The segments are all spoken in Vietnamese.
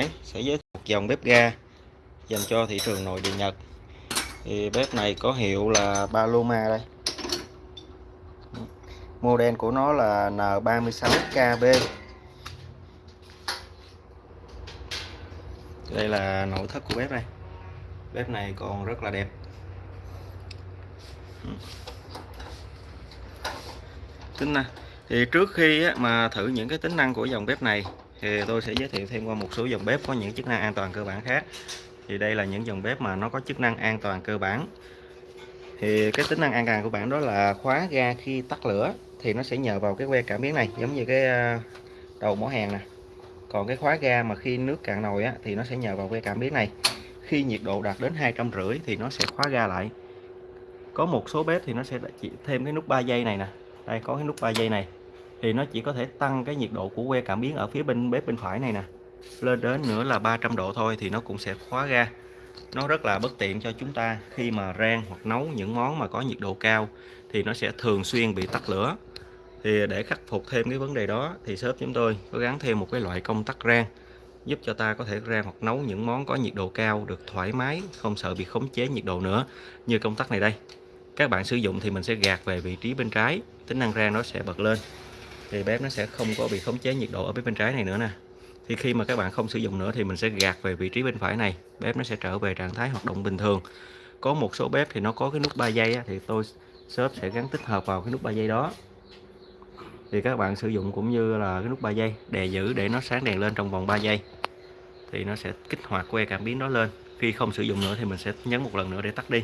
Hải sẽ giới thiệu một dòng bếp ga dành cho thị trường nội địa Nhật. Thì bếp này có hiệu là Paloma đây. Model của nó là N36KB đây là nội thất của bếp đây. Bếp này còn rất là đẹp. Tính năng thì trước khi mà thử những cái tính năng của dòng bếp này thì tôi sẽ giới thiệu thêm qua một số dòng bếp có những chức năng an toàn cơ bản khác. Thì đây là những dòng bếp mà nó có chức năng an toàn cơ bản. Thì cái tính năng an toàn của bạn đó là khóa ga khi tắt lửa thì nó sẽ nhờ vào cái que cảm biến này giống như cái ờ, đầu mỏ hàng nè. Còn cái khóa ga mà khi nước cạn nồi á, thì nó sẽ nhờ vào que cảm biến này. Khi nhiệt độ đạt đến hai trăm rưỡi thì nó sẽ khóa ga lại. Có một số bếp thì nó sẽ chỉ thêm cái nút 3 giây này nè. Đây có cái nút 3 giây này thì nó chỉ có thể tăng cái nhiệt độ của que cảm biến ở phía bên bếp bên phải này nè. Lên đến nữa là 300 độ thôi thì nó cũng sẽ khóa ra nó rất là bất tiện cho chúng ta khi mà rang hoặc nấu những món mà có nhiệt độ cao thì nó sẽ thường xuyên bị tắt lửa. Thì để khắc phục thêm cái vấn đề đó thì shop chúng tôi có gắn thêm một cái loại công tắc rang giúp cho ta có thể rang hoặc nấu những món có nhiệt độ cao được thoải mái, không sợ bị khống chế nhiệt độ nữa như công tắc này đây. Các bạn sử dụng thì mình sẽ gạt về vị trí bên trái, tính năng rang nó sẽ bật lên thì bếp nó sẽ không có bị khống chế nhiệt độ ở bên trái này nữa nè. Thì khi mà các bạn không sử dụng nữa thì mình sẽ gạt về vị trí bên phải này bếp nó sẽ trở về trạng thái hoạt động bình thường. Có một số bếp thì nó có cái nút 3 giây á, thì tôi shop sẽ gắn tích hợp vào cái nút 3 giây đó. Thì các bạn sử dụng cũng như là cái nút 3 giây đè giữ để nó sáng đèn lên trong vòng 3 giây. Thì nó sẽ kích hoạt que cảm biến đó lên. Khi không sử dụng nữa thì mình sẽ nhấn một lần nữa để tắt đi.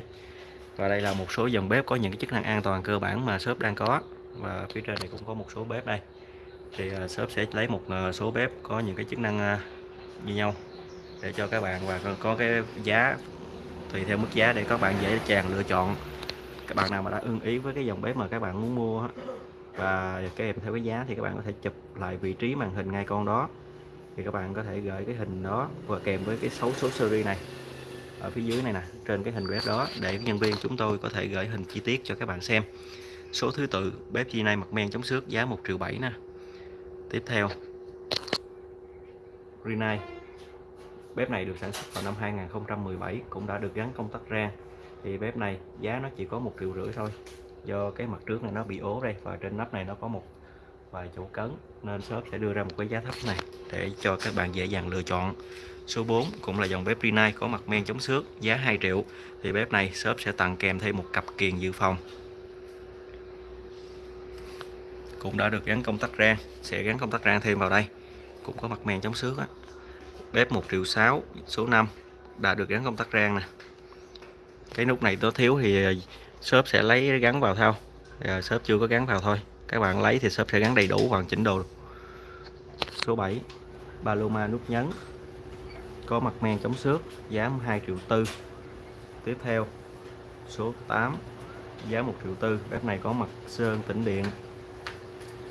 Và đây là một số dòng bếp có những cái chức năng an toàn cơ bản mà shop đang có và phía trên này cũng có một số bếp đây. Thì à, shop sẽ lấy một à, số bếp có những cái chức năng à, như nhau để cho các bạn và có cái giá tùy theo mức giá để các bạn dễ dàng lựa chọn. Các bạn nào mà đã ưng ý với cái dòng bếp mà các bạn muốn mua và kèm theo cái giá thì các bạn có thể chụp lại vị trí màn hình ngay con đó. Thì các bạn có thể gửi cái hình đó và kèm với cái số số series này ở phía dưới này nè, trên cái hình bếp đó để nhân viên chúng tôi có thể gửi hình chi tiết cho các bạn xem số thứ tự, bếp chi này mặt men chống xước, giá 1 triệu 7 nè. Tiếp theo. Rinnai bếp này được sản xuất vào năm 2017 cũng đã được gắn công tắc rang thì bếp này, giá nó chỉ có một triệu rưỡi thôi. Do cái mặt trước này nó bị ố đây, và trên nắp này nó có một vài chỗ cấn, nên shop sẽ đưa ra một cái giá thấp này để cho các bạn dễ dàng lựa chọn. Số 4 cũng là dòng bếp Rinnai có mặt men chống xước, giá 2 triệu. Thì bếp này, shop sẽ tặng kèm thêm một cặp kiềng dự phòng cũng đã được gắn công tắc rang sẽ gắn công tắc rang thêm vào đây. Cũng có mặt men chống xước á. Bếp 1 triệu 6 số 5 đã được gắn công tắc rang nè. Cái nút này nó thiếu thì à, shop sẽ lấy gắn vào theo à, shop chưa có gắn vào thôi. Các bạn lấy thì shop sẽ gắn đầy đủ hoàn chỉnh đồ. Số 7 Paloma nút nhấn. Có mặt men chống xước giá 2 triệu tư. Tiếp theo số 8 giá 1 triệu tư. Bếp này có mặt sơn tĩnh điện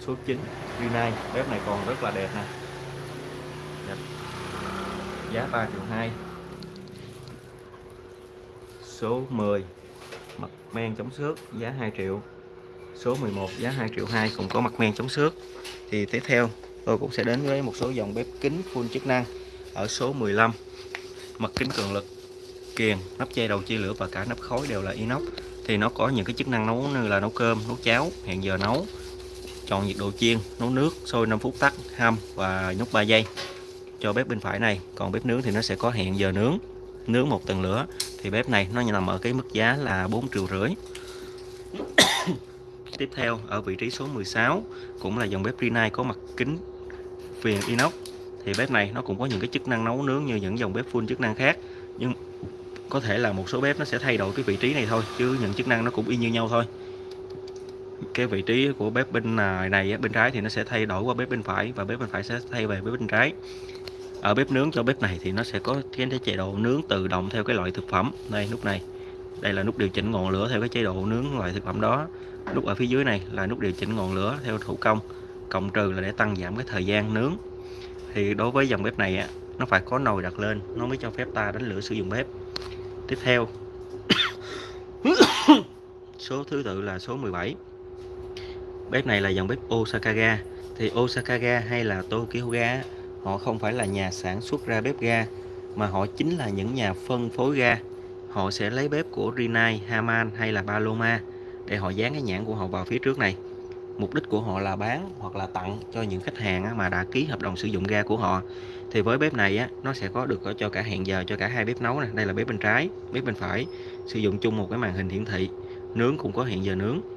số 9 Rinnai bếp này còn rất là đẹp nè. Đẹp. giá 3 triệu 2 số 10 mặt men chống xước, giá 2 triệu. Số 11 giá 2 triệu 2 cũng có mặt men chống xước. Thì tiếp theo, tôi cũng sẽ đến với một số dòng bếp kính full chức năng ở số 15 mặt kính cường lực, kiềng, nắp che đầu chia lửa và cả nắp khói đều là inox. Thì nó có những cái chức năng nấu như là nấu cơm, nấu cháo, hẹn giờ nấu chọn nhiệt độ chiên, nấu nước, sôi 5 phút tắt, hâm và nhúc 3 giây. Cho bếp bên phải này, còn bếp nướng thì nó sẽ có hẹn giờ nướng. Nướng một tầng lửa, thì bếp này nó nằm ở cái mức giá là 4 triệu rưỡi. Tiếp theo, ở vị trí số 16 cũng là dòng bếp Rinnai có mặt kính viền inox. Thì bếp này nó cũng có những cái chức năng nấu nướng như những dòng bếp full chức năng khác, nhưng có thể là một số bếp nó sẽ thay đổi cái vị trí này thôi, chứ những chức năng nó cũng y như nhau thôi cái vị trí của bếp bên à, này, bên trái thì nó sẽ thay đổi qua bếp bên phải và bếp bên phải sẽ thay về bếp bên trái. Ở bếp nướng cho bếp này thì nó sẽ có cái chế độ nướng tự động theo cái loại thực phẩm. Đây nút này. Đây là nút điều chỉnh ngọn lửa theo cái chế độ nướng loại thực phẩm đó. Nút ở phía dưới này là nút điều chỉnh ngọn lửa theo thủ công cộng trừ là để tăng giảm cái thời gian nướng. Thì đối với dòng bếp này nó phải có nồi đặt lên nó mới cho phép ta đánh lửa sử dụng bếp. Tiếp theo số thứ tự là số 17 bếp này là dòng bếp Osaka ga thì Osaka ga hay là Tokyo ga họ không phải là nhà sản xuất ra bếp ga mà họ chính là những nhà phân phối ga. Họ sẽ lấy bếp của Rinnai, Haman hay là Paloma để họ dán cái nhãn của họ vào phía trước này. Mục đích của họ là bán hoặc là tặng cho những khách hàng mà đã ký hợp đồng sử dụng ga của họ. Thì với bếp này á, nó sẽ có được cho cả hẹn giờ cho cả hai bếp nấu này đây là bếp bên trái bếp bên phải. Sử dụng chung một cái màn hình hiển thị. Nướng cũng có hẹn giờ nướng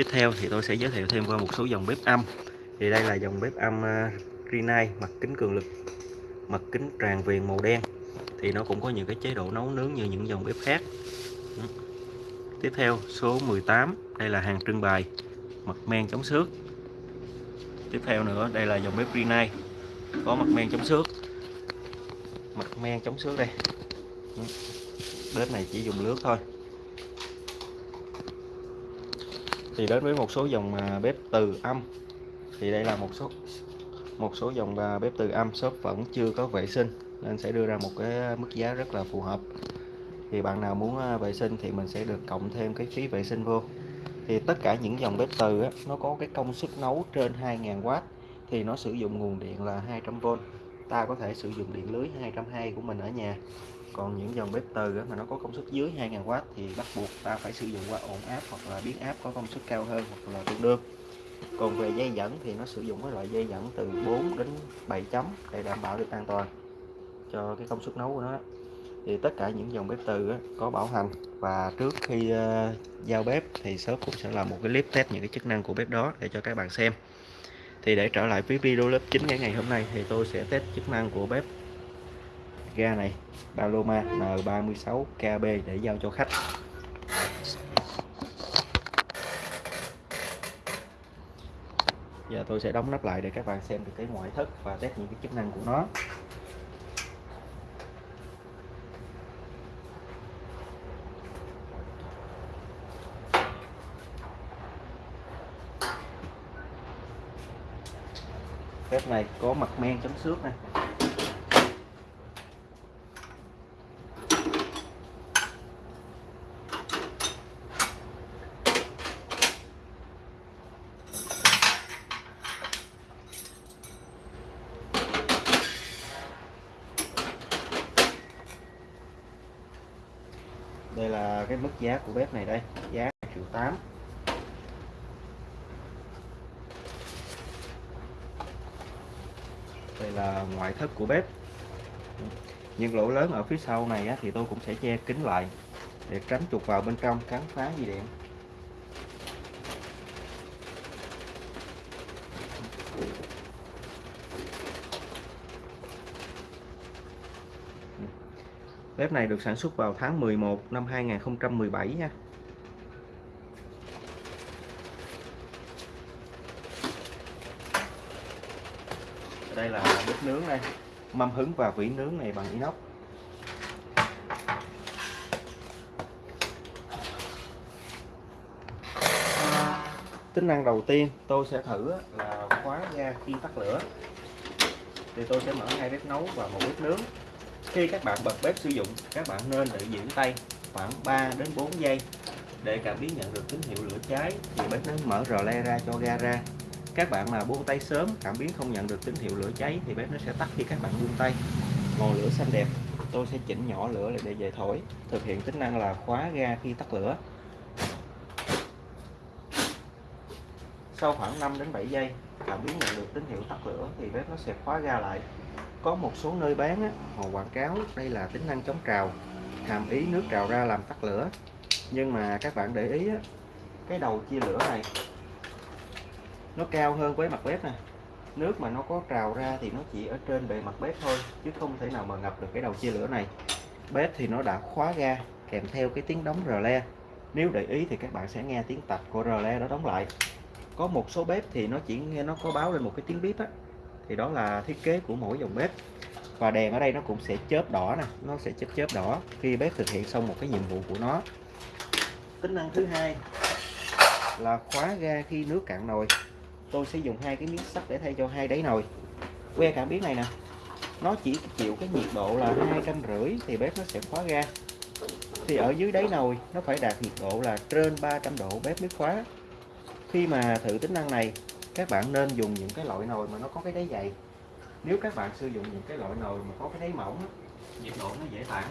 tiếp theo thì tôi sẽ giới thiệu thêm qua một số dòng bếp âm. Thì đây là dòng bếp âm uh, Rinnai mặt kính cường lực mặt kính tràn viền màu đen. Thì nó cũng có những cái chế độ nấu nướng như những dòng bếp khác. Ừ. Tiếp theo số 18 đây là hàng trưng bày mặt men chống xước. Tiếp theo nữa đây là dòng bếp Rinnai có mặt men chống xước. Mặt men chống xước đây. Ừ. Bếp này chỉ dùng lướt thôi. Thì đến với một số dòng à, bếp từ âm. Thì đây là một số một số dòng à, bếp từ âm. Shop vẫn chưa có vệ sinh nên sẽ đưa ra một cái mức giá rất là phù hợp. Thì bạn nào muốn à, vệ sinh thì mình sẽ được cộng thêm cái phí vệ sinh vô. Thì tất cả những dòng bếp từ á, nó có cái công suất nấu trên 2.000W thì nó sử dụng nguồn điện là 200V ta có thể sử dụng điện lưới 220 của mình ở nhà còn những dòng bếp từ mà nó có công suất dưới 2000W thì bắt buộc ta phải sử dụng qua ổn áp hoặc là biến áp có công suất cao hơn hoặc là tương đương. Còn về dây dẫn thì nó sử dụng cái loại dây dẫn từ 4 đến 7 chấm để đảm bảo được an toàn cho cái công suất nấu của nó thì tất cả những dòng bếp từ có bảo hành và trước khi ờ, giao bếp thì shop cũng sẽ làm một cái clip test những cái chức năng của bếp đó để cho các bạn xem. Thì để trở lại với video lớp 9 ngày ngày hôm nay thì tôi sẽ test chức năng của bếp ga này, Paloma N36KB để giao cho khách. Giờ tôi sẽ đóng nắp lại để các bạn xem được cái ngoại thất và test những cái chức năng của nó. Bếp này có mặt men chấm xước này. Đây là cái mức giá của bếp này đây giá triệu 8 đây là ngoại thất của bếp. Những lỗ lớn ở phía sau này á, thì tôi cũng sẽ che kín lại để tránh chuột vào bên trong cắn phá dây điện. Bếp này được sản xuất vào tháng 11 năm 2017 nha. Đây là bếp nướng đây. Mâm hứng và vỉ nướng này bằng inox. Tính năng đầu tiên tôi sẽ thử là khóa ga khi tắt lửa. Thì tôi sẽ mở hai bếp nấu và một bếp nướng khi các bạn bật bếp sử dụng, các bạn nên để giữ tay khoảng 3 đến 4 giây để cảm biến nhận được tín hiệu lửa cháy thì bếp nó mở rò le ra cho ga ra. Các bạn mà buông tay sớm, cảm biến không nhận được tín hiệu lửa cháy thì bếp nó sẽ tắt khi các bạn buông tay. Ngọn lửa xanh đẹp, tôi sẽ chỉnh nhỏ lửa lại để về thổi, thực hiện tính năng là khóa ga khi tắt lửa. Sau khoảng 5 đến 7 giây, cảm biến nhận được tín hiệu tắt lửa thì bếp nó sẽ khóa ga lại có một số nơi bán á, họ quảng cáo đây là tính năng chống trào hàm ý nước trào ra làm tắt lửa. Nhưng mà các bạn để ý á, cái đầu chia lửa này nó cao hơn với mặt bếp nè. Nước mà nó có trào ra thì nó chỉ ở trên bề mặt bếp thôi chứ không thể nào mà ngập được cái đầu chia lửa này. Bếp thì nó đã khóa ga kèm theo cái tiếng đóng rờ le. Nếu để ý thì các bạn sẽ nghe tiếng tạch của rờ le đó đóng lại. Có một số bếp thì nó chỉ nghe nó có báo lên một cái tiếng bíp á thì đó là thiết kế của mỗi dòng bếp. Và đèn ở đây nó cũng sẽ chớp đỏ nè, nó sẽ chớp chớp đỏ khi bếp thực hiện xong một cái nhiệm vụ của nó. Tính năng thứ hai là khóa ga khi nước cạn nồi. Tôi sẽ dùng hai cái miếng sắt để thay cho hai đáy nồi. Que cảm biến này nè, nó chỉ chịu cái nhiệt độ là hai trăm rưỡi thì bếp nó sẽ khóa ga. Thì ở dưới đáy nồi, nó phải đạt nhiệt độ là trên 300 độ bếp mới khóa. Khi mà thử tính năng này các bạn nên dùng những cái loại nồi mà nó có cái đáy dày. Nếu các bạn sử dụng những cái loại nồi mà có cái đáy mỏng nhiệt độ nó dễ tản.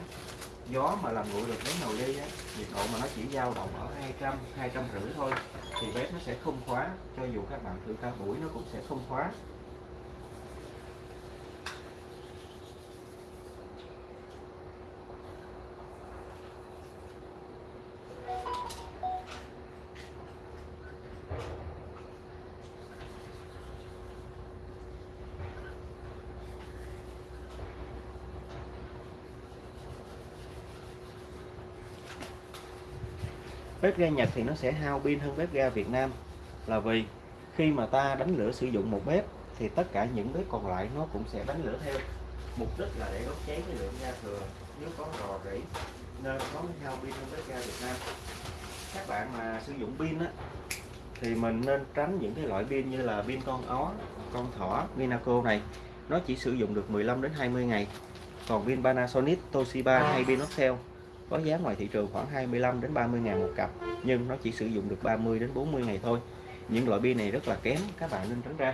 Gió mà làm nguội được đáy nồi đi á, nhiệt độ mà nó chỉ dao động ở 200 200 rưỡi thôi thì bếp nó sẽ không khóa cho dù các bạn thử cả buổi nó cũng sẽ không khóa. Bếp ga Nhật thì nó sẽ hao pin hơn bếp ga Việt Nam. Là vì khi mà ta đánh lửa sử dụng một bếp thì tất cả những bếp còn lại nó cũng sẽ đánh lửa theo. Mục đích là để đốt cháy cái lượng ga thừa nếu có rò rỉ nên nó mới hao pin hơn bếp ga Việt Nam. Các bạn mà sử dụng pin á thì mình nên tránh những cái loại pin như là pin con ó con thỏ Vinaco này. Nó chỉ sử dụng được 15 đến 20 ngày. Còn pin Panasonic Toshiba hay pin Oxel có giá ngoài thị trường khoảng 25 đến 30 ngàn một cặp, nhưng nó chỉ sử dụng được 30 đến 40 ngày thôi. Những loại pin này rất là kém, các bạn nên tránh ra.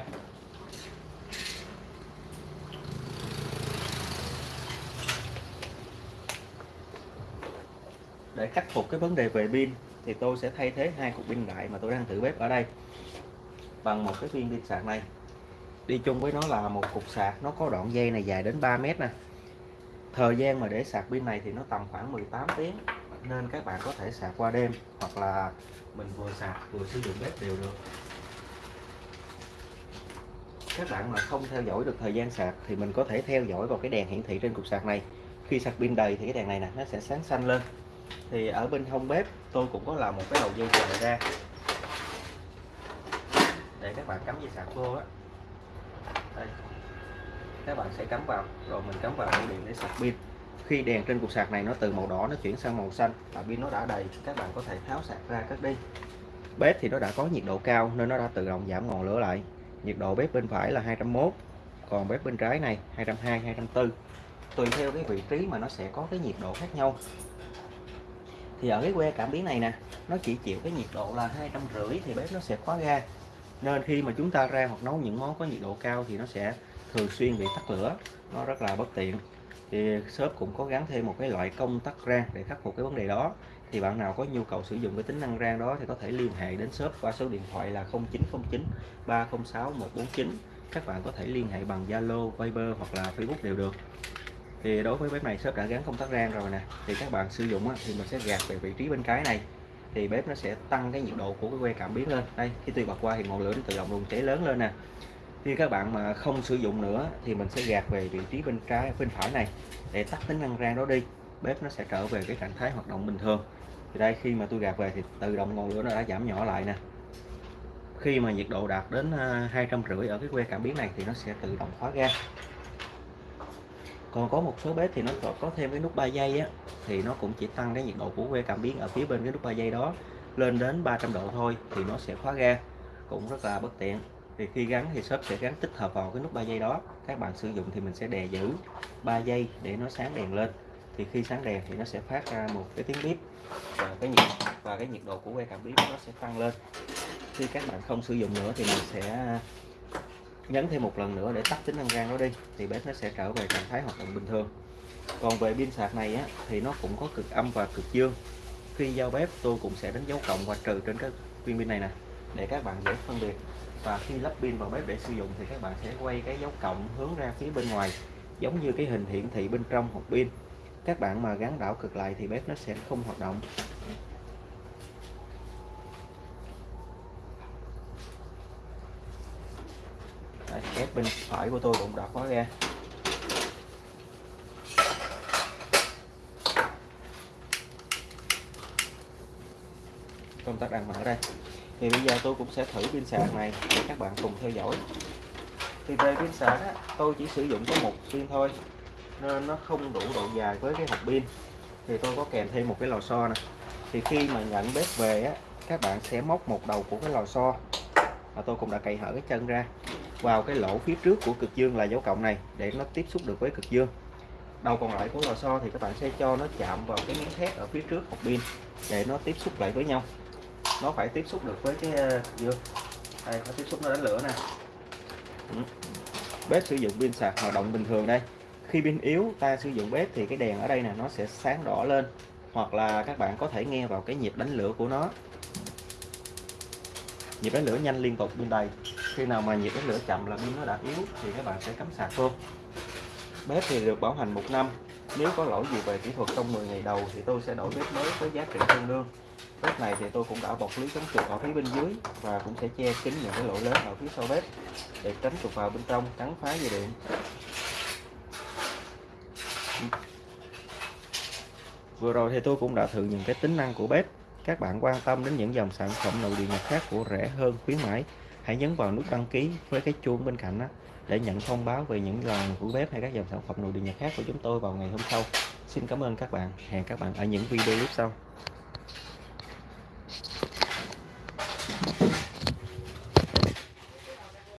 Để khắc phục cái vấn đề về pin, thì tôi sẽ thay thế hai cục pin đại mà tôi đang thử bếp ở đây bằng một cái viên pin sạc này. Đi chung với nó là một cục sạc, nó có đoạn dây này dài đến 3 mét nè thời gian mà để sạc pin này thì nó tầm khoảng 18 tiếng, nên các bạn có thể sạc qua đêm, hoặc là mình vừa sạc vừa sử dụng bếp đều được. Các bạn mà không theo dõi được thời gian sạc thì mình có thể theo dõi vào cái đèn hiển thị trên cục sạc này. Khi sạc pin đầy thì cái đèn này nè, nó sẽ sáng xanh lên. Thì ở bên hông bếp, tôi cũng có làm một cái đầu dây chờ ra. Để các bạn cắm dây sạc vô á các bạn sẽ cắm vào. Rồi mình cắm vào ổ điện để sạc pin. Khi đèn trên cục sạc này nó từ màu đỏ nó chuyển sang màu xanh và pin nó đã đầy, các bạn có thể tháo sạc ra cất đi. Bếp thì nó đã có nhiệt độ cao nên nó đã tự động giảm ngọn lửa lại. Nhiệt độ bếp bên phải là 201 còn bếp bên trái này 220 204 tùy theo cái vị trí mà nó sẽ có cái nhiệt độ khác nhau. Thì ở cái que cảm biến này nè, nó chỉ chịu cái nhiệt độ là hai trăm rưỡi thì bếp nó sẽ khóa ga. Nên khi mà chúng ta ra hoặc nấu những món có nhiệt độ cao thì nó sẽ thường xuyên bị tắt lửa nó rất là bất tiện. Thì shop cũng có gắn thêm một cái loại công tắc rang để khắc phục cái vấn đề đó. Thì bạn nào có nhu cầu sử dụng cái tính năng rang đó thì có thể liên hệ đến shop qua số điện thoại là 0909 306 149 các bạn có thể liên hệ bằng Zalo, Viber hoặc là Facebook đều được. Thì đối với bếp này shop đã gắn công tắc rang rồi nè thì các bạn sử dụng thì mình sẽ gạt về vị trí bên trái này. Thì bếp nó sẽ tăng cái nhiệt độ của cái que cảm biến lên. Đây khi tôi bật qua thì ngọn lửa nó tự động luôn cháy lớn lên nè khi các bạn mà không sử dụng nữa thì mình sẽ gạt về vị trí bên trái, bên phải này để tắt tính năng rang đó đi. Bếp nó sẽ trở về cái trạng thái hoạt động bình thường. Thì đây, khi mà tôi gạt về thì tự động ngọn lửa nó đã giảm nhỏ lại nè. Khi mà nhiệt độ đạt đến à, hai trăm rưỡi ở cái que cảm biến này thì nó sẽ tự động khóa ga. Còn có một số bếp thì nó có thêm cái nút 3 giây á, thì nó cũng chỉ tăng cái nhiệt độ của que cảm biến ở phía bên cái nút 3 giây đó lên đến 300 độ thôi thì nó sẽ khóa ga. Cũng rất là bất tiện thì khi gắn thì shop sẽ gắn tích hợp vào cái nút 3 giây đó. Các bạn sử dụng thì mình sẽ đè giữ 3 giây để nó sáng đèn lên. Thì khi sáng đèn thì nó sẽ phát ra một cái tiếng bíp và cái nhiệt và cái nhiệt độ của que cảm biến nó sẽ tăng lên. Khi các bạn không sử dụng nữa thì mình sẽ nhấn thêm một lần nữa để tắt tính năng gan đó đi. Thì bếp nó sẽ trở về trạng thái hoạt động bình thường. Còn về pin sạc này á, thì nó cũng có cực âm và cực dương. Khi giao bếp tôi cũng sẽ đánh dấu cộng và trừ trên các viên pin này nè để các bạn dễ phân biệt và khi lắp pin vào bếp để sử dụng thì các bạn sẽ quay cái dấu cộng hướng ra phía bên ngoài giống như cái hình hiển thị bên trong hộp pin. Các bạn mà gắn đảo cực lại thì bếp nó sẽ không hoạt động. Đây, bếp bên phải của tôi cũng đã khóa ra. Công tắc đang mở đây thì bây giờ tôi cũng sẽ thử pin sạc này để các bạn cùng theo dõi. Thì về pin sạc á, tôi chỉ sử dụng có một pin thôi nên nó không đủ độ dài với cái hộp pin. Thì tôi có kèm thêm một cái lò xo nè. Thì khi mà nhận bếp về á các bạn sẽ móc một đầu của cái lò xo và tôi cũng đã cậy hở cái chân ra vào cái lỗ phía trước của cực dương là dấu cộng này để nó tiếp xúc được với cực dương. Đầu còn lại của lò xo thì các bạn sẽ cho nó chạm vào cái miếng thép ở phía trước hộp pin để nó tiếp xúc lại với nhau nó phải tiếp xúc được với cái ờ, uh, dương đây nó tiếp xúc nó đánh lửa nè. Ừ. bếp sử dụng pin sạc hoạt động bình thường đây. Khi pin yếu ta sử dụng bếp thì cái đèn ở đây nè nó sẽ sáng đỏ lên. Hoặc là các bạn có thể nghe vào cái nhịp đánh lửa của nó. Nhịp đánh lửa nhanh liên tục bên đầy khi nào mà nhịp đánh lửa chậm là pin nó đã yếu thì các bạn sẽ cắm sạc luôn. bếp thì được bảo hành một năm. Nếu có lỗi gì về kỹ thuật trong 10 ngày đầu thì tôi sẽ đổi bếp mới với giá trị tương đương bếp này thì tôi cũng đã bọc lưới chống trượt ở phía bên dưới và cũng sẽ che kín những cái lỗ lớn ở phía sau bếp để tránh trục vào bên trong, cắn phá dây điện. Vừa rồi thì tôi cũng đã thử những cái tính năng của bếp. Các bạn quan tâm đến những dòng sản phẩm nội địa nhật khác của rẻ hơn, khuyến mãi, hãy nhấn vào nút đăng ký với cái chuông bên cạnh đó để nhận thông báo về những lần của bếp hay các dòng sản phẩm nội địa nhật khác của chúng tôi vào ngày hôm sau. Xin cảm ơn các bạn. Hẹn các bạn ở những video clip sau.